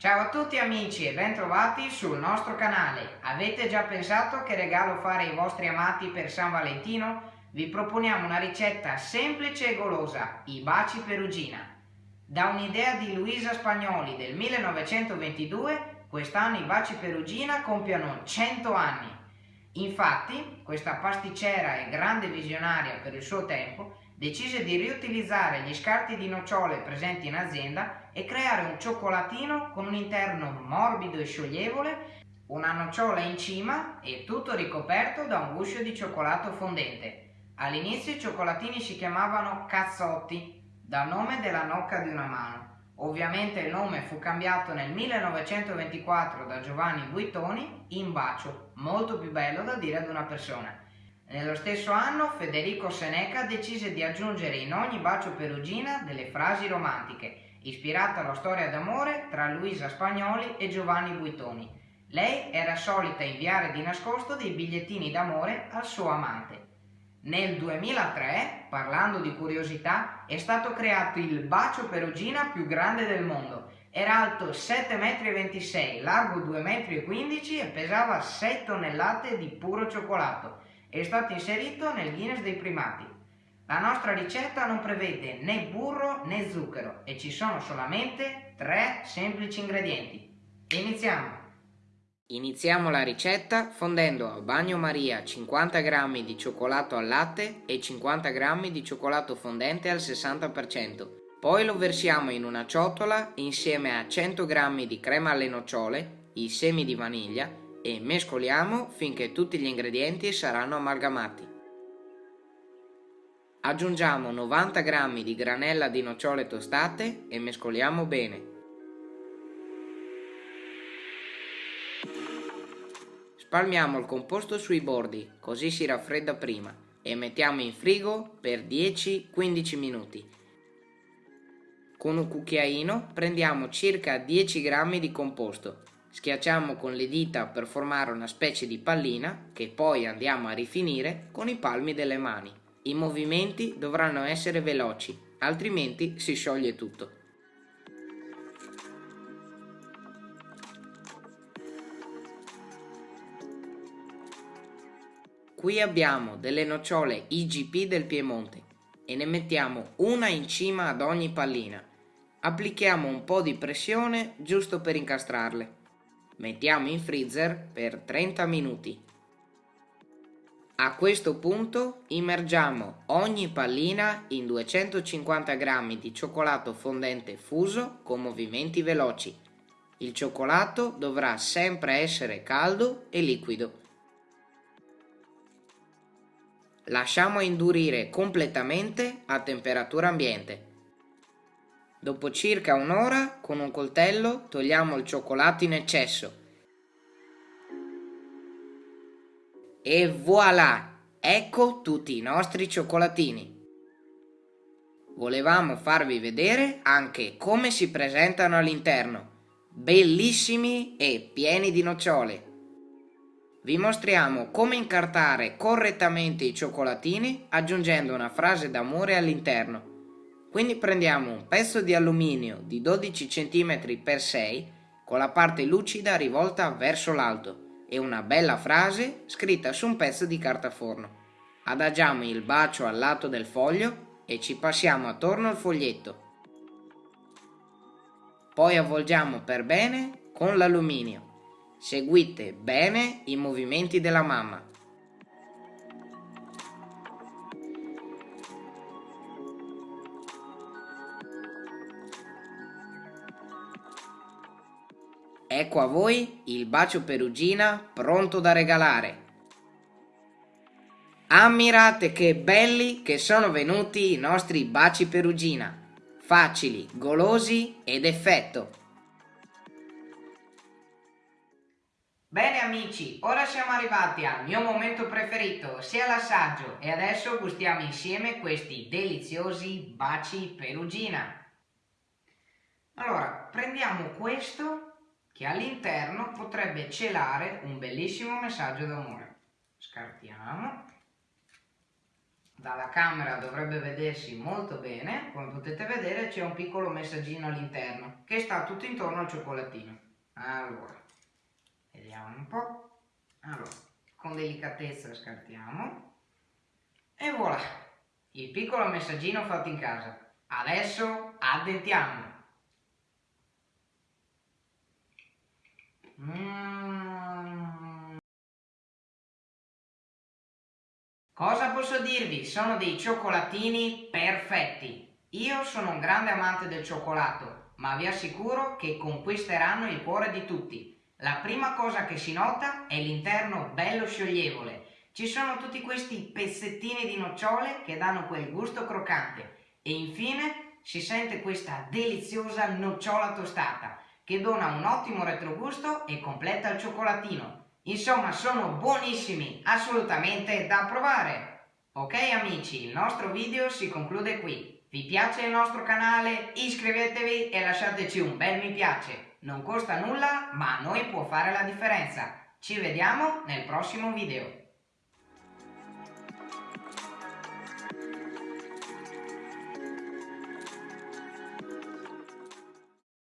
Ciao a tutti amici e bentrovati sul nostro canale. Avete già pensato che regalo fare ai vostri amati per San Valentino? Vi proponiamo una ricetta semplice e golosa, i baci perugina. Da un'idea di Luisa Spagnoli del 1922, quest'anno i baci perugina compiono 100 anni. Infatti, questa pasticcera e grande visionaria per il suo tempo decise di riutilizzare gli scarti di nocciole presenti in azienda e creare un cioccolatino con un interno morbido e scioglievole, una nocciola in cima e tutto ricoperto da un guscio di cioccolato fondente. All'inizio i cioccolatini si chiamavano cazzotti, dal nome della nocca di una mano. Ovviamente il nome fu cambiato nel 1924 da Giovanni Buitoni in bacio, molto più bello da dire ad una persona. Nello stesso anno Federico Seneca decise di aggiungere in ogni bacio perugina delle frasi romantiche, ispirate alla storia d'amore tra Luisa Spagnoli e Giovanni Buitoni. Lei era solita inviare di nascosto dei bigliettini d'amore al suo amante. Nel 2003, parlando di curiosità, è stato creato il bacio perugina più grande del mondo. Era alto 7,26 m, largo 2,15 m e pesava 6 tonnellate di puro cioccolato è stato inserito nel Guinness dei primati. La nostra ricetta non prevede né burro né zucchero e ci sono solamente tre semplici ingredienti. Iniziamo! Iniziamo la ricetta fondendo a bagnomaria 50 g di cioccolato al latte e 50 g di cioccolato fondente al 60%. Poi lo versiamo in una ciotola insieme a 100 g di crema alle nocciole, i semi di vaniglia e mescoliamo finché tutti gli ingredienti saranno amalgamati. Aggiungiamo 90 g di granella di nocciole tostate e mescoliamo bene. Spalmiamo il composto sui bordi, così si raffredda prima, e mettiamo in frigo per 10-15 minuti. Con un cucchiaino prendiamo circa 10 g di composto Schiacciamo con le dita per formare una specie di pallina che poi andiamo a rifinire con i palmi delle mani. I movimenti dovranno essere veloci, altrimenti si scioglie tutto. Qui abbiamo delle nocciole IGP del Piemonte e ne mettiamo una in cima ad ogni pallina. Applichiamo un po' di pressione giusto per incastrarle. Mettiamo in freezer per 30 minuti. A questo punto immergiamo ogni pallina in 250 g di cioccolato fondente fuso con movimenti veloci. Il cioccolato dovrà sempre essere caldo e liquido. Lasciamo indurire completamente a temperatura ambiente. Dopo circa un'ora, con un coltello, togliamo il cioccolato in eccesso. E voilà! Ecco tutti i nostri cioccolatini. Volevamo farvi vedere anche come si presentano all'interno. Bellissimi e pieni di nocciole. Vi mostriamo come incartare correttamente i cioccolatini aggiungendo una frase d'amore all'interno. Quindi prendiamo un pezzo di alluminio di 12 cm x 6 con la parte lucida rivolta verso l'alto e una bella frase scritta su un pezzo di carta forno. Adagiamo il bacio al lato del foglio e ci passiamo attorno il foglietto. Poi avvolgiamo per bene con l'alluminio. Seguite bene i movimenti della mamma. Ecco a voi il bacio perugina pronto da regalare. Ammirate che belli che sono venuti i nostri baci perugina, facili, golosi ed effetto. Bene amici, ora siamo arrivati al mio momento preferito, sia l'assaggio, e adesso gustiamo insieme questi deliziosi baci perugina. Allora, prendiamo questo che all'interno potrebbe celare un bellissimo messaggio d'amore. Scartiamo. dalla camera dovrebbe vedersi molto bene, come potete vedere c'è un piccolo messaggino all'interno che sta tutto intorno al cioccolatino. Allora, vediamo un po'. Allora, con delicatezza scartiamo e voilà, il piccolo messaggino fatto in casa. Adesso addentiamo. Cosa posso dirvi? Sono dei cioccolatini perfetti. Io sono un grande amante del cioccolato, ma vi assicuro che conquisteranno il cuore di tutti. La prima cosa che si nota è l'interno bello scioglievole. Ci sono tutti questi pezzettini di nocciole che danno quel gusto croccante e infine si sente questa deliziosa nocciola tostata che dona un ottimo retrogusto e completa il cioccolatino. Insomma, sono buonissimi, assolutamente da provare! Ok amici, il nostro video si conclude qui. Vi piace il nostro canale? Iscrivetevi e lasciateci un bel mi piace. Non costa nulla, ma a noi può fare la differenza. Ci vediamo nel prossimo video.